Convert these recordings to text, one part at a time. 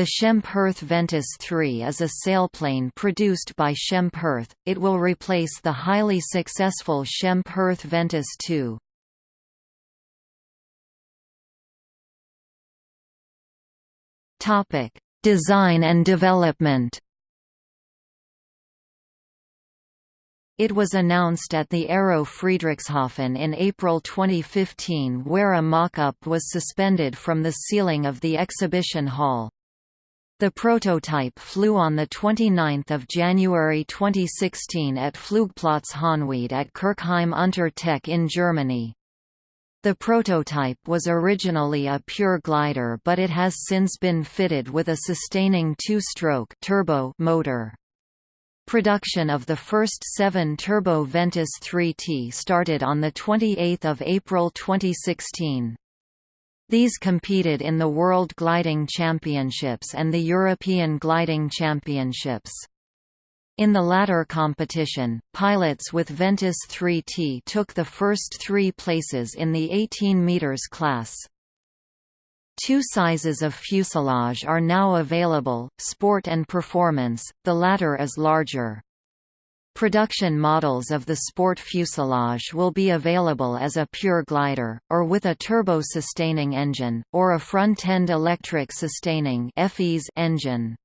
The Schempp-Hirth Ventus III is a sailplane produced by Schempp-Hirth, it will replace the highly successful Schempp-Hirth Ventus II. Design and development It was announced at the Aero Friedrichshafen in April 2015 where a mock-up was suspended from the ceiling of the exhibition hall. The prototype flew on 29 January 2016 at Flugplatz Hahnweide at Kirchheim unter Teck in Germany. The prototype was originally a pure glider but it has since been fitted with a sustaining two-stroke turbo motor. Production of the first seven Turbo Ventus 3T started on 28 April 2016. These competed in the World Gliding Championships and the European Gliding Championships. In the latter competition, pilots with Ventus 3T took the first three places in the 18 meters class. Two sizes of fuselage are now available, Sport and Performance, the latter is larger. Production models of the Sport fuselage will be available as a pure glider, or with a turbo-sustaining engine, or a front-end electric sustaining engine.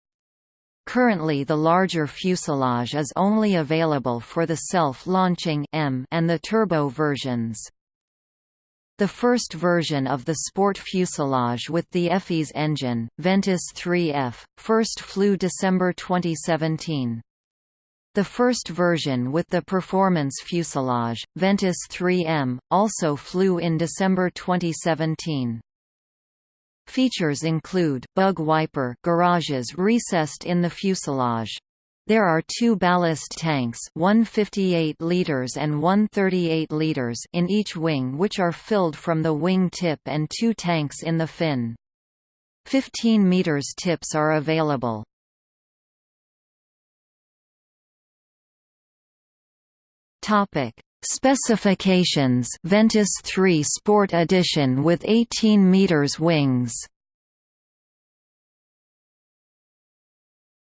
Currently the larger fuselage is only available for the self-launching and the turbo versions. The first version of the sport fuselage with the EFES engine, Ventus 3F, first flew December 2017. The first version with the performance fuselage, Ventus 3M, also flew in December 2017. Features include, bug wiper garages recessed in the fuselage, there are two ballast tanks 158 liters and 138 liters in each wing which are filled from the wing tip and two tanks in the fin. 15 meters tips are available. Topic: Specifications. Ventus 3 Sport Edition with 18 meters wings.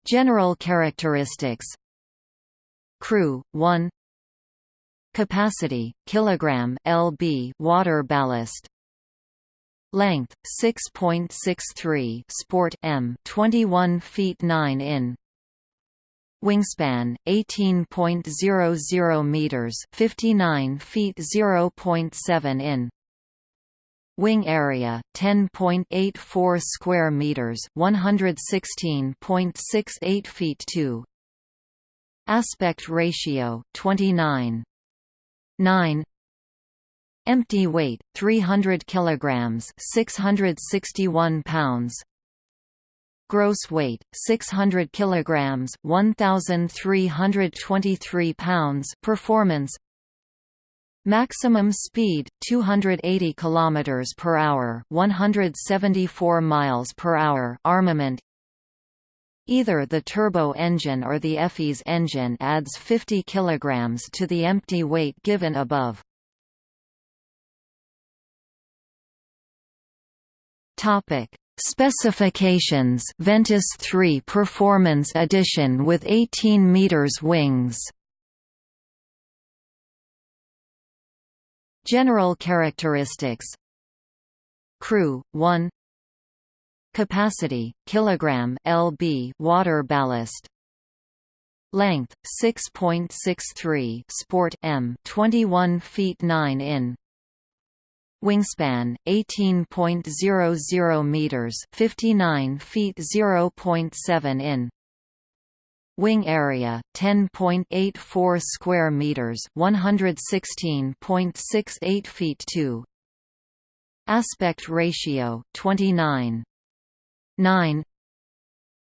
General characteristics. Crew 1 Capacity kilogram lb water ballast. Length 6.63 sport m 21 feet 9 in Wingspan 18.00 meters 59 feet 0.7 in Wing area 10.84 square meters, 116.68 feet 2. Aspect ratio 29 9 Empty weight 300 kilograms, 661 pounds. Gross weight 600 kilograms, 1323 pounds. Performance Maximum speed 280 km per hour, 174 miles per hour. Armament Either the turbo engine or the EFES engine adds 50 kg to the empty weight given above. Topic: Specifications Ventus 3 Performance Edition with 18 meters wings. General characteristics. Crew 1 Capacity kilogram lb water ballast. Length 6.63 sport m 21 feet 9 in Wingspan 18.00 meters 59 feet 0.7 in Wing area 10.84 square meters, 116.68 feet 2. Aspect ratio 29 9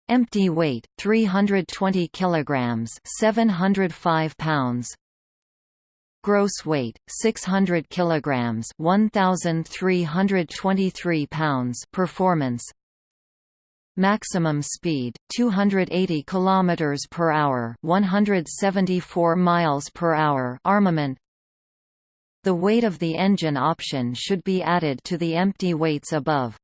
Empty weight 320 kilograms, 705 pounds. Gross weight 600 kilograms, 1323 pounds. Performance Maximum speed 280 km per hour, 174 miles per hour. Armament The weight of the engine option should be added to the empty weights above.